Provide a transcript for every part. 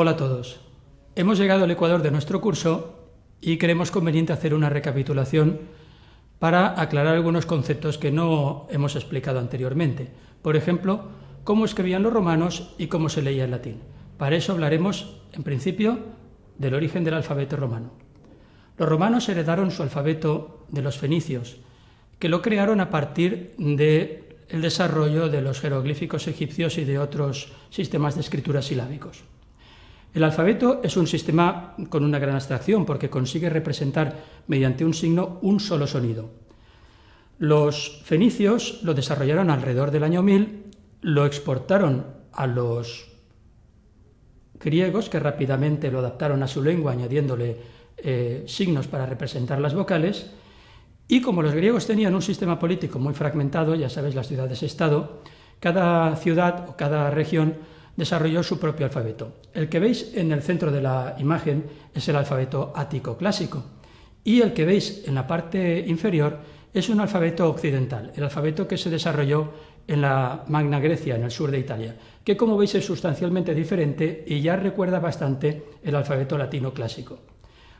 Hola a todos. Hemos llegado al ecuador de nuestro curso y creemos conveniente hacer una recapitulación para aclarar algunos conceptos que no hemos explicado anteriormente. Por ejemplo, cómo escribían los romanos y cómo se leía el latín. Para eso hablaremos, en principio, del origen del alfabeto romano. Los romanos heredaron su alfabeto de los fenicios, que lo crearon a partir del desarrollo de los jeroglíficos egipcios y de otros sistemas de escritura silábicos. El alfabeto es un sistema con una gran abstracción porque consigue representar mediante un signo un solo sonido. Los fenicios lo desarrollaron alrededor del año 1000, lo exportaron a los griegos que rápidamente lo adaptaron a su lengua añadiéndole eh, signos para representar las vocales y como los griegos tenían un sistema político muy fragmentado, ya sabéis las ciudades-estado, cada ciudad o cada región desarrolló su propio alfabeto. El que veis en el centro de la imagen es el alfabeto ático clásico y el que veis en la parte inferior es un alfabeto occidental, el alfabeto que se desarrolló en la Magna Grecia, en el sur de Italia, que como veis es sustancialmente diferente y ya recuerda bastante el alfabeto latino clásico.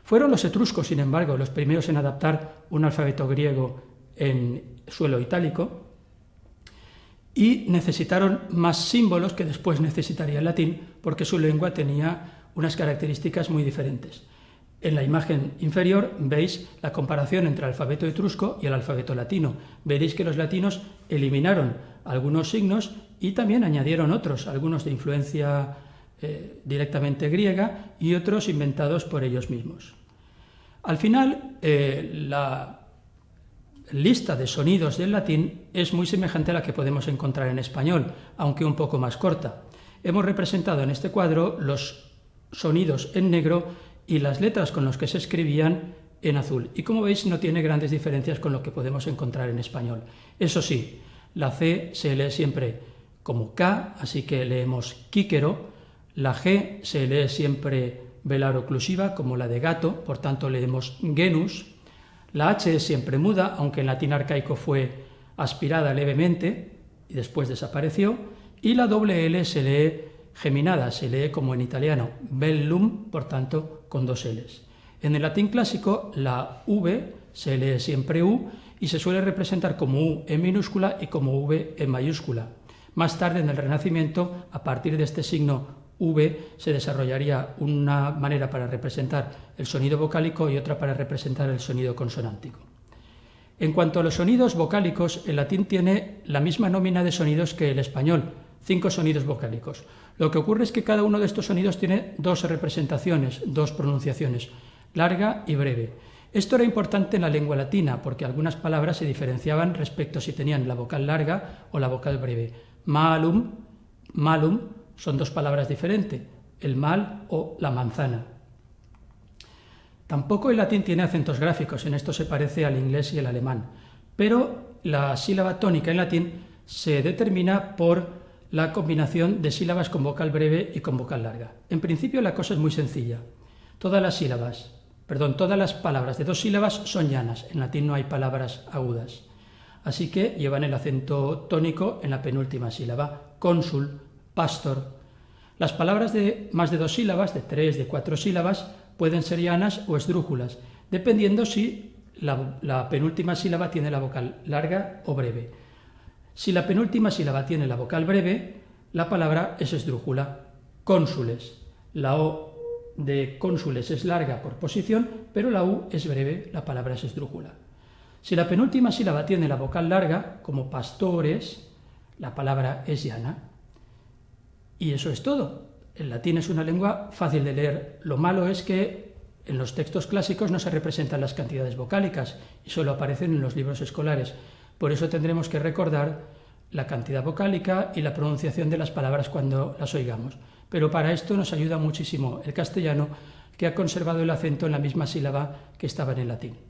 Fueron los etruscos, sin embargo, los primeros en adaptar un alfabeto griego en suelo itálico, y necesitaron más símbolos que después necesitaría el latín porque su lengua tenía unas características muy diferentes. En la imagen inferior veis la comparación entre el alfabeto etrusco y el alfabeto latino. Veréis que los latinos eliminaron algunos signos y también añadieron otros, algunos de influencia eh, directamente griega y otros inventados por ellos mismos. Al final, eh, la lista de sonidos del latín es muy semejante a la que podemos encontrar en español, aunque un poco más corta. Hemos representado en este cuadro los sonidos en negro y las letras con las que se escribían en azul. Y como veis no tiene grandes diferencias con lo que podemos encontrar en español. Eso sí, la C se lee siempre como K, así que leemos quíquero. La G se lee siempre velar oclusiva, como la de gato, por tanto leemos genus. La H es siempre muda, aunque en latín arcaico fue aspirada levemente y después desapareció, y la doble L se lee geminada, se lee como en italiano, bellum, por tanto, con dos Ls. En el latín clásico, la V se lee siempre U y se suele representar como U en minúscula y como V en mayúscula. Más tarde, en el Renacimiento, a partir de este signo V se desarrollaría una manera para representar el sonido vocálico y otra para representar el sonido consonántico. En cuanto a los sonidos vocálicos, el latín tiene la misma nómina de sonidos que el español, cinco sonidos vocálicos. Lo que ocurre es que cada uno de estos sonidos tiene dos representaciones, dos pronunciaciones, larga y breve. Esto era importante en la lengua latina porque algunas palabras se diferenciaban respecto si tenían la vocal larga o la vocal breve. Malum, malum son dos palabras diferentes, el mal o la manzana. Tampoco el latín tiene acentos gráficos, en esto se parece al inglés y el alemán, pero la sílaba tónica en latín se determina por la combinación de sílabas con vocal breve y con vocal larga. En principio la cosa es muy sencilla. Todas las sílabas, perdón, todas las palabras de dos sílabas son llanas, en latín no hay palabras agudas. Así que llevan el acento tónico en la penúltima sílaba, cónsul, pastor. Las palabras de más de dos sílabas, de tres, de cuatro sílabas, pueden ser llanas o esdrújulas, dependiendo si la, penúltima sílaba tiene la vocal larga o breve. Si la penúltima sílaba tiene la vocal breve, la palabra es esdrújula. Cónsules. La O de cónsules es larga por posición, pero la U es breve, la palabra es esdrújula. Si la penúltima sílaba tiene la vocal larga, como pastores, la palabra es llana. Y eso es todo. El latín es una lengua fácil de leer. Lo malo es que en los textos clásicos no se representan las cantidades vocálicas y solo aparecen en los libros escolares. Por eso tendremos que recordar la cantidad vocálica y la pronunciación de las palabras cuando las oigamos. Pero para esto nos ayuda muchísimo el castellano, que ha conservado el acento en la misma sílaba que estaba en el latín.